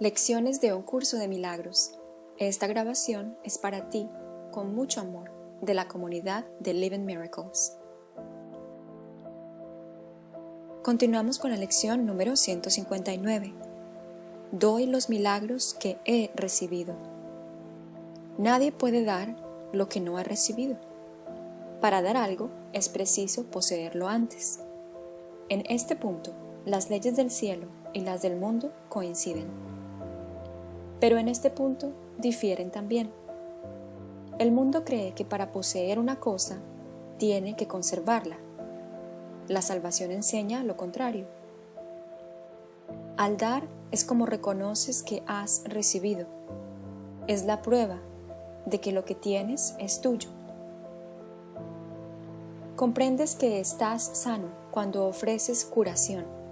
Lecciones de un curso de milagros. Esta grabación es para ti, con mucho amor, de la comunidad de Living Miracles. Continuamos con la lección número 159. Doy los milagros que he recibido. Nadie puede dar lo que no ha recibido. Para dar algo es preciso poseerlo antes. En este punto, las leyes del cielo y las del mundo coinciden. Pero en este punto difieren también. El mundo cree que para poseer una cosa tiene que conservarla. La salvación enseña lo contrario. Al dar es como reconoces que has recibido. Es la prueba de que lo que tienes es tuyo. Comprendes que estás sano cuando ofreces curación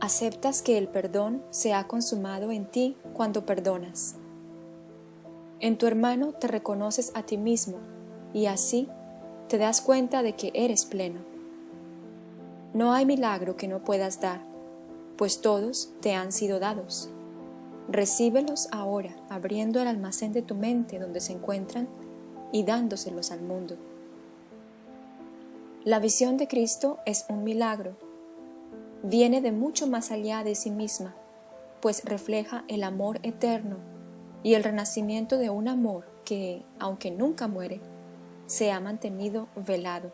Aceptas que el perdón se ha consumado en ti cuando perdonas. En tu hermano te reconoces a ti mismo y así te das cuenta de que eres pleno. No hay milagro que no puedas dar, pues todos te han sido dados. Recíbelos ahora, abriendo el almacén de tu mente donde se encuentran y dándoselos al mundo. La visión de Cristo es un milagro viene de mucho más allá de sí misma, pues refleja el amor eterno y el renacimiento de un amor que, aunque nunca muere, se ha mantenido velado.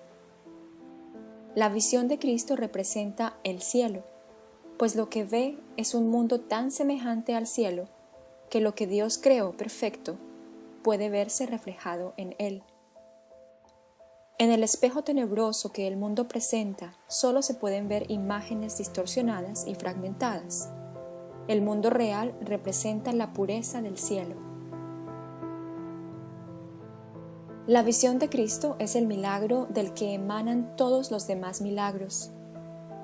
La visión de Cristo representa el cielo, pues lo que ve es un mundo tan semejante al cielo que lo que Dios creó perfecto puede verse reflejado en él. En el espejo tenebroso que el mundo presenta solo se pueden ver imágenes distorsionadas y fragmentadas. El mundo real representa la pureza del cielo. La visión de Cristo es el milagro del que emanan todos los demás milagros.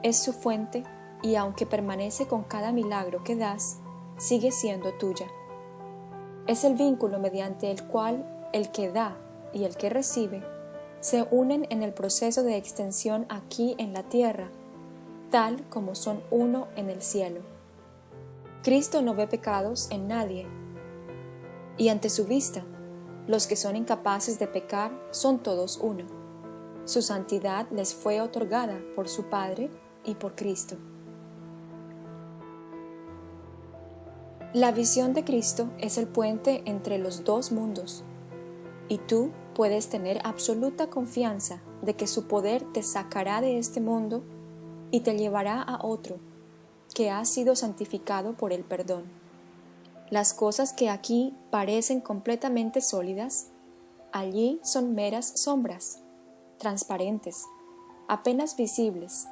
Es su fuente y aunque permanece con cada milagro que das, sigue siendo tuya. Es el vínculo mediante el cual el que da y el que recibe se unen en el proceso de extensión aquí en la tierra, tal como son uno en el cielo. Cristo no ve pecados en nadie, y ante su vista, los que son incapaces de pecar son todos uno. Su santidad les fue otorgada por su Padre y por Cristo. La visión de Cristo es el puente entre los dos mundos, y tú puedes tener absoluta confianza de que su poder te sacará de este mundo y te llevará a otro, que ha sido santificado por el perdón. Las cosas que aquí parecen completamente sólidas, allí son meras sombras, transparentes, apenas visibles,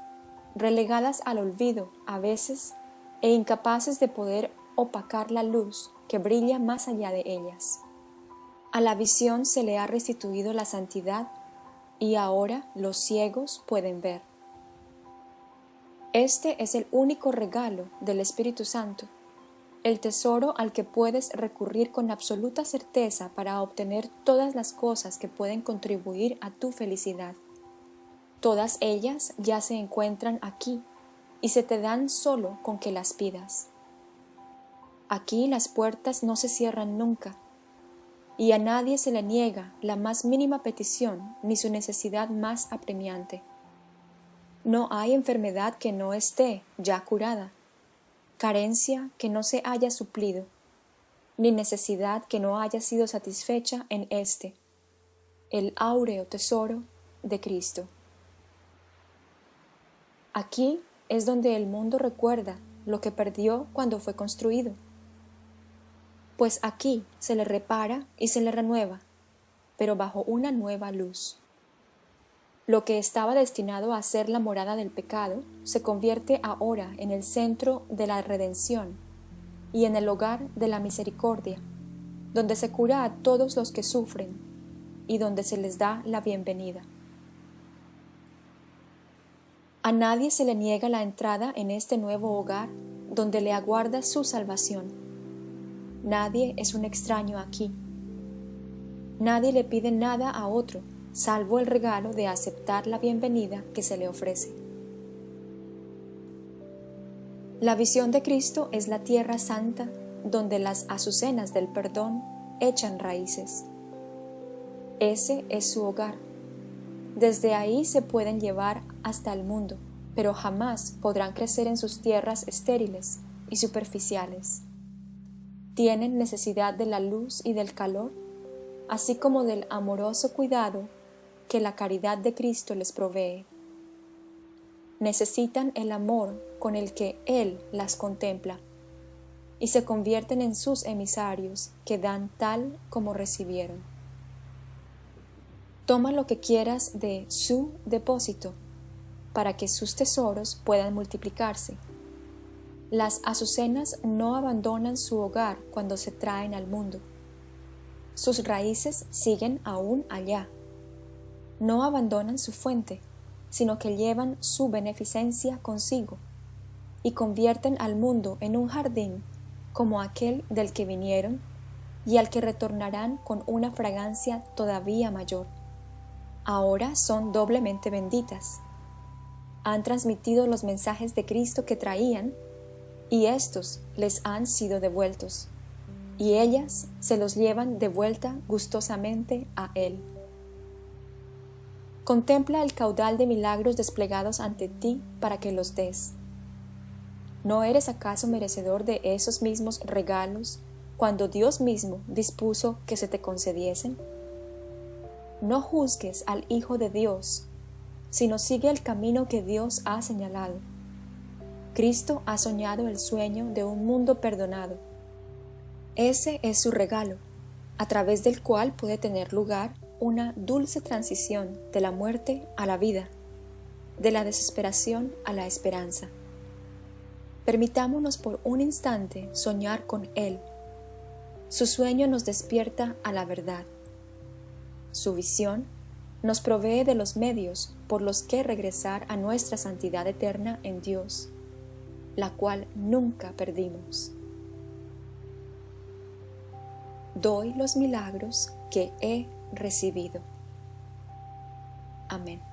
relegadas al olvido a veces e incapaces de poder opacar la luz que brilla más allá de ellas. A la visión se le ha restituido la santidad y ahora los ciegos pueden ver. Este es el único regalo del Espíritu Santo, el tesoro al que puedes recurrir con absoluta certeza para obtener todas las cosas que pueden contribuir a tu felicidad. Todas ellas ya se encuentran aquí y se te dan solo con que las pidas. Aquí las puertas no se cierran nunca, y a nadie se le niega la más mínima petición ni su necesidad más apremiante. No hay enfermedad que no esté ya curada, carencia que no se haya suplido, ni necesidad que no haya sido satisfecha en éste, el áureo tesoro de Cristo. Aquí es donde el mundo recuerda lo que perdió cuando fue construido pues aquí se le repara y se le renueva, pero bajo una nueva luz. Lo que estaba destinado a ser la morada del pecado se convierte ahora en el centro de la redención y en el hogar de la misericordia, donde se cura a todos los que sufren y donde se les da la bienvenida. A nadie se le niega la entrada en este nuevo hogar donde le aguarda su salvación Nadie es un extraño aquí. Nadie le pide nada a otro, salvo el regalo de aceptar la bienvenida que se le ofrece. La visión de Cristo es la tierra santa donde las azucenas del perdón echan raíces. Ese es su hogar. Desde ahí se pueden llevar hasta el mundo, pero jamás podrán crecer en sus tierras estériles y superficiales. Tienen necesidad de la luz y del calor, así como del amoroso cuidado que la caridad de Cristo les provee. Necesitan el amor con el que Él las contempla y se convierten en sus emisarios que dan tal como recibieron. Toma lo que quieras de su depósito para que sus tesoros puedan multiplicarse. Las azucenas no abandonan su hogar cuando se traen al mundo. Sus raíces siguen aún allá. No abandonan su fuente, sino que llevan su beneficencia consigo y convierten al mundo en un jardín como aquel del que vinieron y al que retornarán con una fragancia todavía mayor. Ahora son doblemente benditas. Han transmitido los mensajes de Cristo que traían y estos les han sido devueltos, y ellas se los llevan de vuelta gustosamente a Él. Contempla el caudal de milagros desplegados ante ti para que los des. ¿No eres acaso merecedor de esos mismos regalos cuando Dios mismo dispuso que se te concediesen? No juzgues al Hijo de Dios, sino sigue el camino que Dios ha señalado. Cristo ha soñado el sueño de un mundo perdonado. Ese es su regalo, a través del cual puede tener lugar una dulce transición de la muerte a la vida, de la desesperación a la esperanza. Permitámonos por un instante soñar con Él. Su sueño nos despierta a la verdad. Su visión nos provee de los medios por los que regresar a nuestra santidad eterna en Dios, la cual nunca perdimos. Doy los milagros que he recibido. Amén.